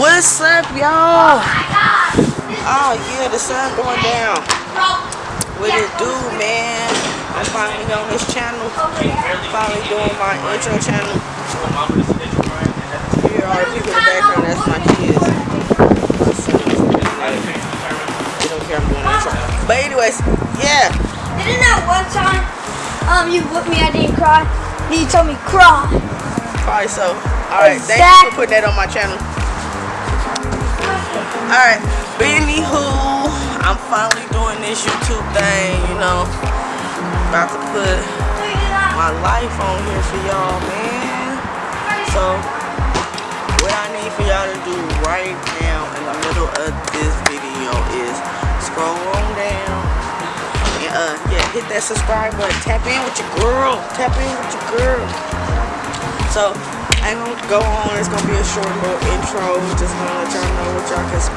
What's up, y'all? Oh yeah, the sun going down. What it do, man? I'm finally on this channel. Finally doing my intro channel. Here are people in the background. That's my kids. They don't care I'm doing intro. But anyways, yeah. Didn't that one time um you whipped me, I didn't cry. Then you told me cry. Probably so. Alright, thank you for putting that on my channel. Alright, but anywho, I'm finally doing this YouTube thing, you know. About to put my life on here for y'all, man. So, what I need for y'all to do right now in the middle of this video is scroll on down and uh yeah, hit that subscribe button. Tap in with your girl. Tap in with your girl. So I ain't gonna go on. It's gonna be a short little intro. Just gonna let y'all know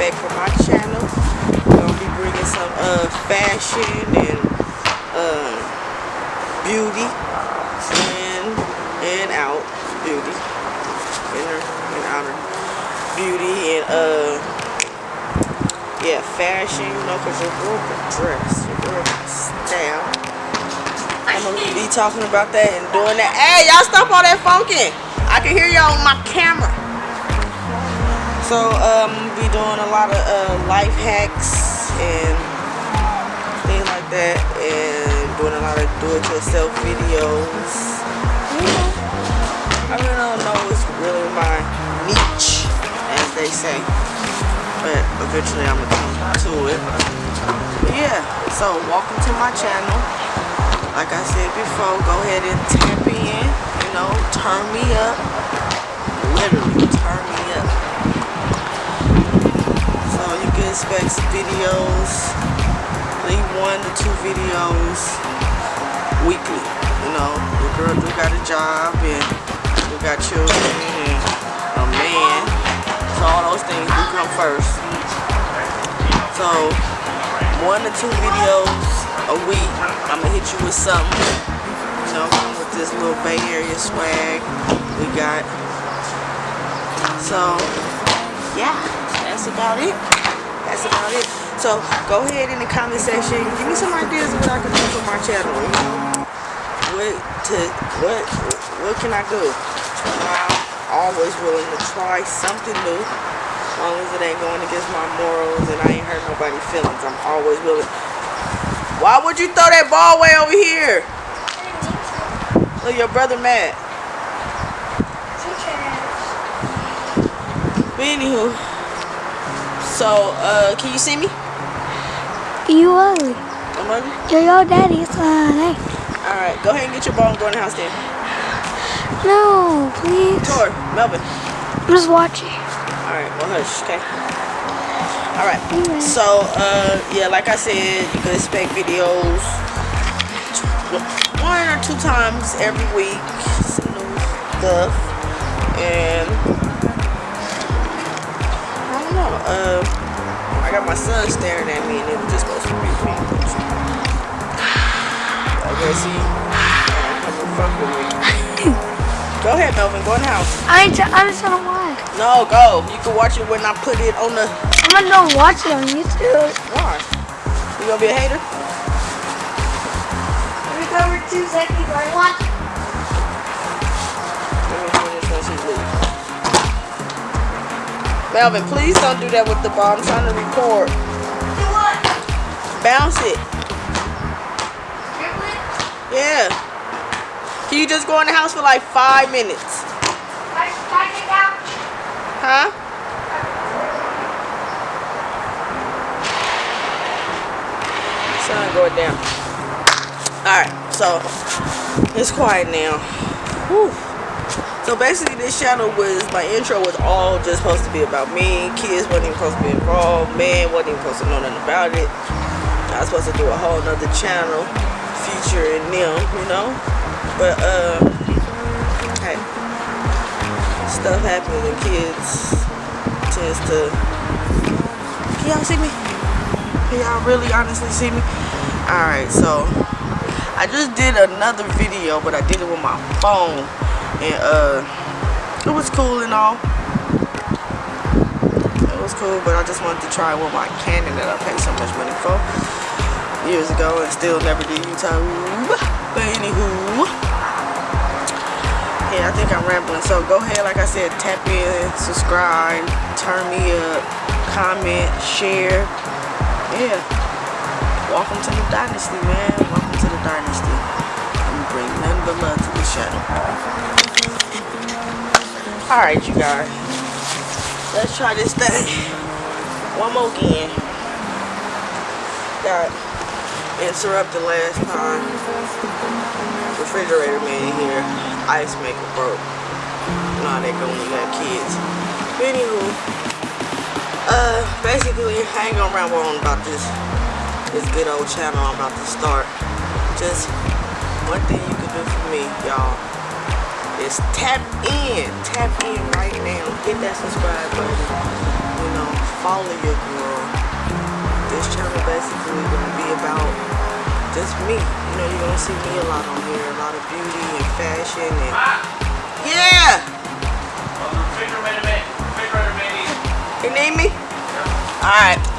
expect from my channel. I'm gonna be bringing some uh fashion and uh beauty and and out beauty inner and outer beauty and uh yeah fashion. You know, cause your girl can dress. Your girl can style. I'm gonna be talking about that and doing that. Hey, y'all stop all that funkin'. I can hear y'all on my camera. So, um, be doing a lot of uh, life hacks and things like that, and doing a lot of do-it-yourself videos. You I really don't know what's really my niche, as they say, but eventually I'm gonna come to it. But yeah, so welcome to my channel like I said before, go ahead and tap in, you know, turn me up. Literally, Expect videos, leave one to two videos weekly. You know, your girl do got a job and you got children and a man. So all those things do come first. So one to two videos a week. I'm gonna hit you with something, you know, with this little Bay Area swag we got. So, yeah, that's about it. About it. So, go ahead in the comment section. Give me some ideas of what I can do for my channel. You know, what to what what can I do? I'm always willing to try something new. As long as it ain't going against my morals and I ain't hurt nobody's feelings, I'm always willing. Why would you throw that ball way over here? Look, your brother mad. But anywho, so uh, can you see me? You ugly. I'm ugly. You're your daddy's son. Hey. All right, go ahead and get your ball and go in the house then. No, please. Tor, Melvin. I'm just watching. All right, well hush, okay. All right. So uh, yeah, like I said, you can expect videos one or two times every week, some new stuff, and my son staring at me, and it was just supposed to be me. See, come and fuck with me. Go ahead, Melvin. Go in the house. I ain't. I just want. No, go. You can watch it when I put it on the. I'm gonna watch it on YouTube. Why? You gonna be a hater? Let me go over two seconds. I watch. Let me finish when she leaves. Melvin, please don't do that with the ball. I'm trying to record. Do what? Bounce it. Yeah. Can you just go in the house for like five minutes? I I. Huh? Sun going down. Alright, so it's quiet now. Whew. So basically this channel was, my intro was all just supposed to be about me. Kids wasn't even supposed to be involved. Man wasn't even supposed to know nothing about it. I was supposed to do a whole nother channel featuring them, you know? But, uh, hey, stuff happens and kids tends to, can y'all see me? Can y'all really honestly see me? Alright, so, I just did another video, but I did it with my phone, and, uh, it was cool and all. It was cool, but I just wanted to try with my Canon that I paid so much money for years ago and still never did YouTube. But anywho, yeah, I think I'm rambling. So go ahead, like I said, tap in, subscribe, turn me up, comment, share. Yeah. Welcome to the dynasty, man. Welcome to the dynasty. I'm bring nothing but love to this channel. Alright, you guys. Let's try this thing. One more again. Got interrupted last time. Refrigerator man here. Ice maker broke. How they go when you got kids. Anywho, uh, basically, I ain't gonna ramble on about this this good old channel I'm about to start. Just one thing you can do for me, y'all, is tap in. Tap in right now. Hit that subscribe button. You know, follow your girl. This channel basically gonna be about just me. You know, you're gonna see me a lot on here. A lot of beauty and fashion and Yeah! He need me? Alright.